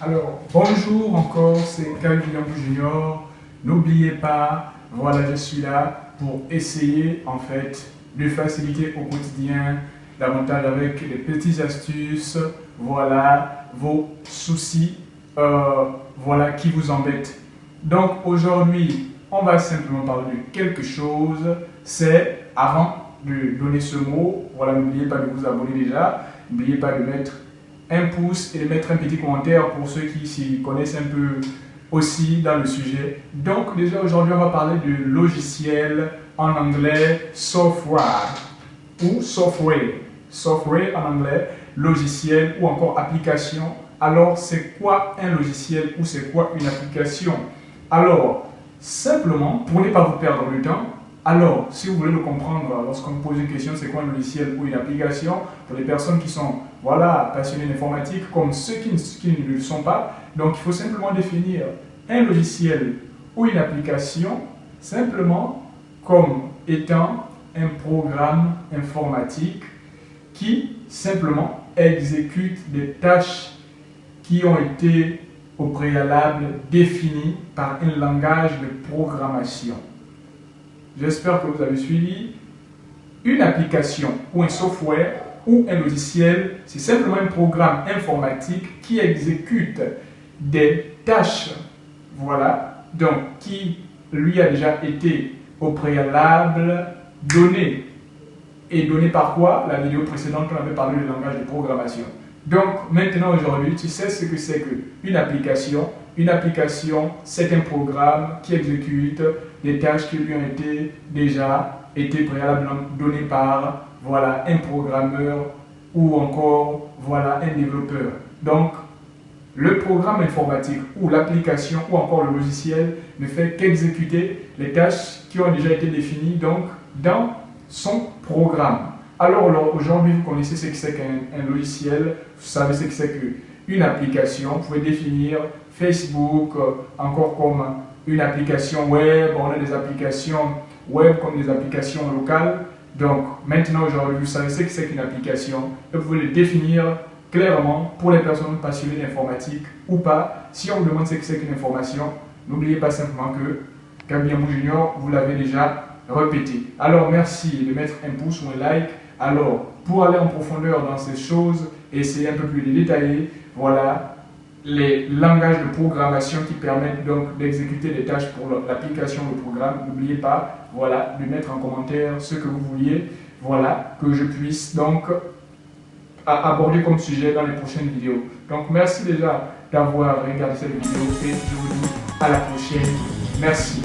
Alors, bonjour encore, c'est Kyle Junior. N'oubliez pas, voilà, je suis là pour essayer en fait de faciliter au quotidien davantage avec des petites astuces, voilà, vos soucis, euh, voilà, qui vous embêtent. Donc aujourd'hui, on va simplement parler de quelque chose, c'est avant de donner ce mot, voilà, n'oubliez pas de vous abonner déjà, n'oubliez pas de mettre un pouce et de mettre un petit commentaire pour ceux qui s'y connaissent un peu aussi dans le sujet. Donc déjà aujourd'hui on va parler du logiciel en anglais software ou software. Software en anglais, logiciel ou encore application. Alors c'est quoi un logiciel ou c'est quoi une application? Alors simplement pour ne pas vous perdre le temps, alors, si vous voulez le comprendre, lorsqu'on vous pose une question, c'est quoi un logiciel ou une application, pour les personnes qui sont voilà, passionnées d'informatique, comme ceux qui ne, le sont pas, donc il faut simplement définir un logiciel ou une application simplement comme étant un programme informatique qui simplement exécute des tâches qui ont été au préalable définies par un langage de programmation. J'espère que vous avez suivi. Une application ou un software ou un logiciel, c'est simplement un programme informatique qui exécute des tâches, voilà, donc qui lui a déjà été au préalable donné. Et donné par quoi? La vidéo précédente, on avait parlé du langage de programmation. Donc maintenant aujourd'hui, tu sais ce que c'est qu'une application. Une application, c'est un programme qui exécute des tâches qui lui ont été déjà été préalablement données par voilà, un programmeur ou encore voilà, un développeur. Donc, le programme informatique ou l'application ou encore le logiciel ne fait qu'exécuter les tâches qui ont déjà été définies donc, dans son programme. Alors, aujourd'hui, vous connaissez ce que c'est qu'un logiciel, vous savez ce que c'est qu'une application. Vous pouvez définir Facebook euh, encore comme une application web, on a des applications web comme des applications locales. Donc, maintenant, aujourd'hui, vous savez ce que c'est qu'une application et vous pouvez définir clairement pour les personnes passionnées d'informatique ou pas. Si on vous demande ce que c'est qu'une information, n'oubliez pas simplement que Gabriel Junior, vous l'avez déjà répété. Alors, merci de mettre un pouce ou un like. Alors, pour aller en profondeur dans ces choses, essayer un peu plus de détailler, voilà les langages de programmation qui permettent donc d'exécuter des tâches pour l'application, le programme. N'oubliez pas, voilà, de mettre en commentaire ce que vous vouliez, voilà, que je puisse donc aborder comme sujet dans les prochaines vidéos. Donc, merci déjà d'avoir regardé cette vidéo et je vous dis à la prochaine. Merci.